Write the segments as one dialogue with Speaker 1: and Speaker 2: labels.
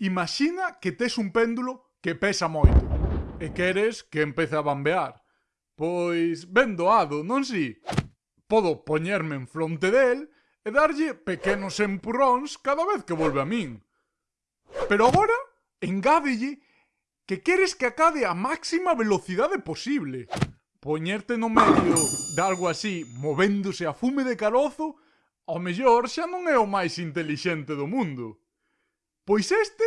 Speaker 1: Imagina que tes un péndulo que pesa moito e queres que empece a bambear. Pois ben doado, non si? Podo poñerme en fronte del e darlle pequenos empurróns cada vez que volve a min. Pero agora engádelle que queres que acade a máxima velocidade posible. Poñerte no medio de algo así, movéndose a fume de carozo, ao mellor xa non é o máis intelixente do mundo. Pois este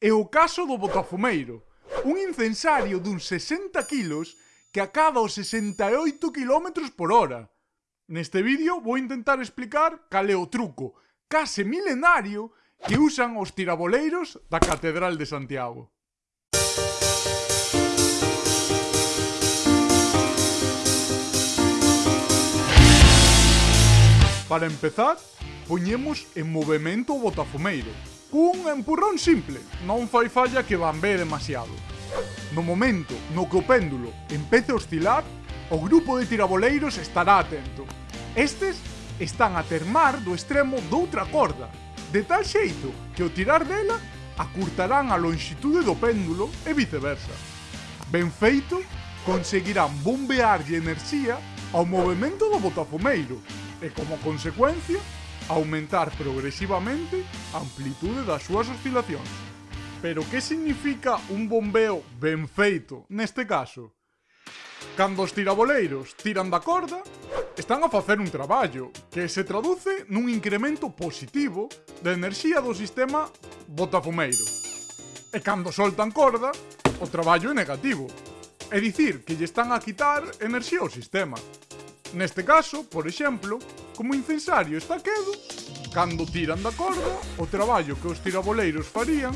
Speaker 1: é o caso do Botafumeiro, un incensario duns 60 kilos que acaba os 68 km por hora. Neste vídeo vou intentar explicar cal é o truco case milenario que usan os tiraboleiros da Catedral de Santiago. Para empezar, poñemos en movimento o botafumeiro, Cun empurrón simple, non fai falla que bambé demasiado. No momento no que o péndulo empece a oscilar, o grupo de tiraboleiros estará atento. Estes están a termar do extremo doutra corda, de tal xeito que ao tirar dela acurtarán a longitude do péndulo e viceversa. Ben feito, conseguirán bombearlle enerxía ao movimento do botafumeiro e, como consecuencia, aumentar progresivamente a amplitude das súas oscilacións. Pero que significa un bombeo ben feito neste caso? Cando os tiraboleiros tiran da corda, están a facer un traballo que se traduce nun incremento positivo da enerxía do sistema botafumeiro. E cando soltan corda, o traballo é negativo. É dicir, que lle están a quitar enerxía ao sistema. Neste caso, por exemplo, como incensario está quedo, cando tiran da corda, o traballo que os tiraboleiros farían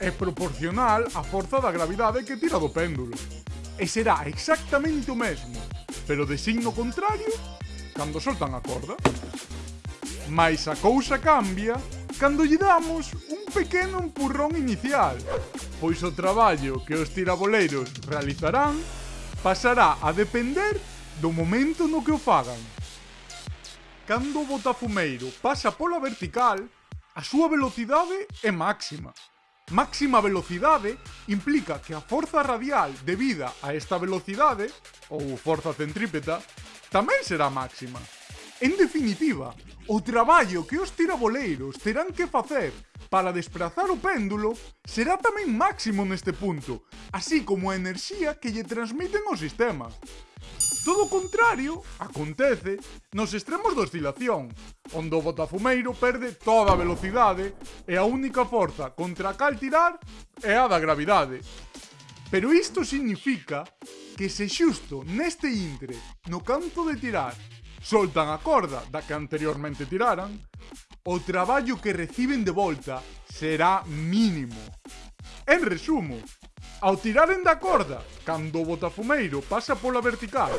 Speaker 1: é proporcional á forza da gravidade que tira do péndulo. E será exactamente o mesmo, pero de signo contrario, cando soltan a corda. Mais a cousa cambia cando lle damos un pequeno empurrón inicial, pois o traballo que os tiraboleiros realizarán pasará a depender do momento no que o fagan. Cando o botafumeiro pasa pola vertical, a súa velocidade é máxima. Máxima velocidade implica que a forza radial debida a esta velocidade, ou forza centrípeta, tamén será máxima. En definitiva, o traballo que os tiraboleiros terán que facer para desplazar o péndulo será tamén máximo neste punto, así como a enerxía que lle transmiten os sistemas. Todo o contrario acontece nos extremos da oscilación, onde o botafumeiro perde toda a velocidade e a única forza contra a cal tirar é a da gravidade. Pero isto significa que se xusto neste intre, no canto de tirar, soltan a corda da que anteriormente tiraran, o traballo que reciben de volta será mínimo. En resumo, Ao tiraren da corda, cando o botafumeiro pasa pola vertical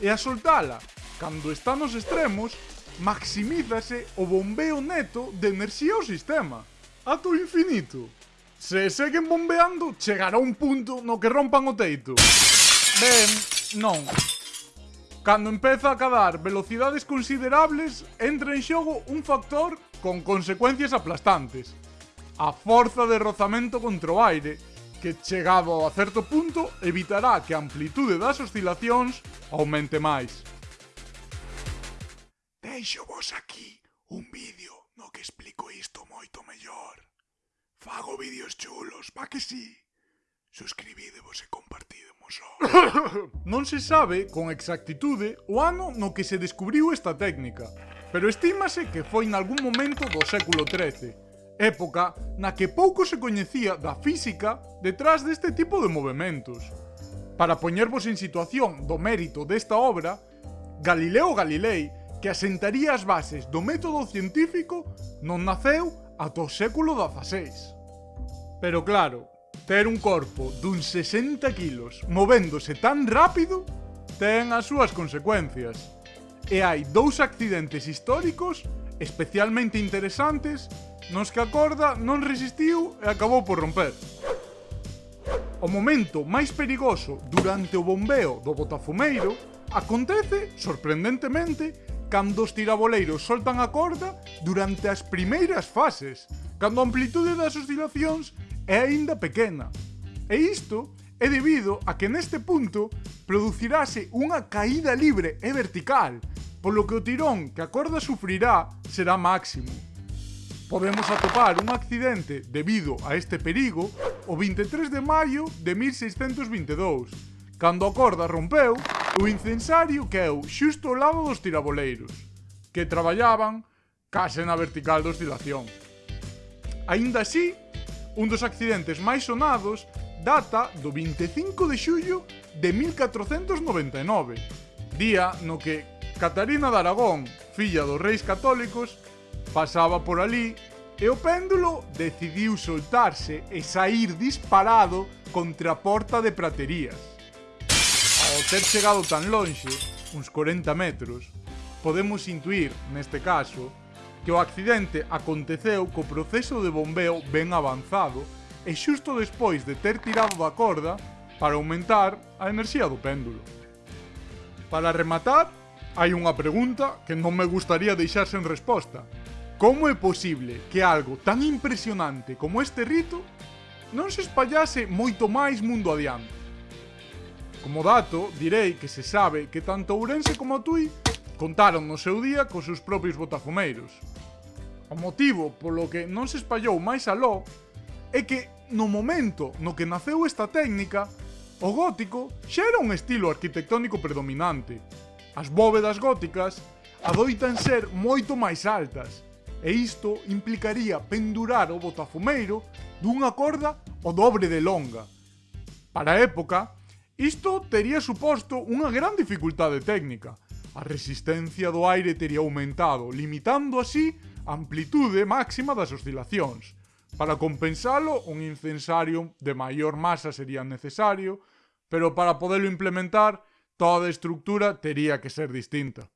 Speaker 1: e a soltala, cando está nos extremos, maximízase o bombeo neto de enerxía ao sistema, ato infinito. Se seguen bombeando, chegará un punto no que rompan o teito. Ben, non. Cando empeza a cadar velocidades considerables, entra en xogo un factor con consecuencias aplastantes. A forza de rozamento contra o aire, que chegado a certo punto evitará que a amplitude das oscilacións aumente máis. Deixo vos aquí un vídeo no que explico isto moito mellor. Fago vídeos chulos, pa que si? Sí? Suscribidevos e compartidemos o... non se sabe con exactitude o ano no que se descubriu esta técnica, pero estímase que foi nalgún momento do século XIII, época na que pouco se coñecía da física detrás deste tipo de movimentos. Para poñervos en situación do mérito desta obra, Galileo Galilei, que asentaría as bases do método científico, non naceu ata o século XVI. Pero claro, ter un corpo dun 60 kilos movéndose tan rápido ten as súas consecuencias. E hai dous accidentes históricos especialmente interesantes nos que a corda non resistiu e acabou por romper. O momento máis perigoso durante o bombeo do botafumeiro acontece, sorprendentemente, cando os tiraboleiros soltan a corda durante as primeiras fases, cando a amplitude das oscilacións é aínda pequena. E isto é debido a que neste punto producirase unha caída libre e vertical, polo que o tirón que a corda sufrirá será máximo podemos atopar un accidente debido a este perigo o 23 de maio de 1622, cando a corda rompeu o incensario caeu xusto ao lado dos tiraboleiros, que traballaban case na vertical de oscilación. Ainda así, un dos accidentes máis sonados data do 25 de xullo de 1499, día no que Catarina de Aragón, filla dos reis católicos, pasaba por ali e o péndulo decidiu soltarse e sair disparado contra a porta de praterías. Ao ter chegado tan lonxe, uns 40 metros, podemos intuir, neste caso, que o accidente aconteceu co proceso de bombeo ben avanzado e xusto despois de ter tirado da corda para aumentar a enerxía do péndulo. Para rematar, hai unha pregunta que non me gustaría deixar sen resposta, Como é posible que algo tan impresionante como este rito non se espallase moito máis mundo adiante? Como dato, direi que se sabe que tanto Ourense como Tui contaron no seu día cos seus propios botafumeiros. O motivo polo que non se espallou máis aló é que no momento no que naceu esta técnica, o gótico xa era un estilo arquitectónico predominante. As bóvedas góticas adoitan ser moito máis altas, e isto implicaría pendurar o botafumeiro dunha corda o dobre de longa. Para época, isto tería suposto unha gran dificultade técnica. A resistencia do aire tería aumentado, limitando así a amplitude máxima das oscilacións. Para compensalo, un incensario de maior masa sería necesario, pero para podelo implementar, toda estructura tería que ser distinta.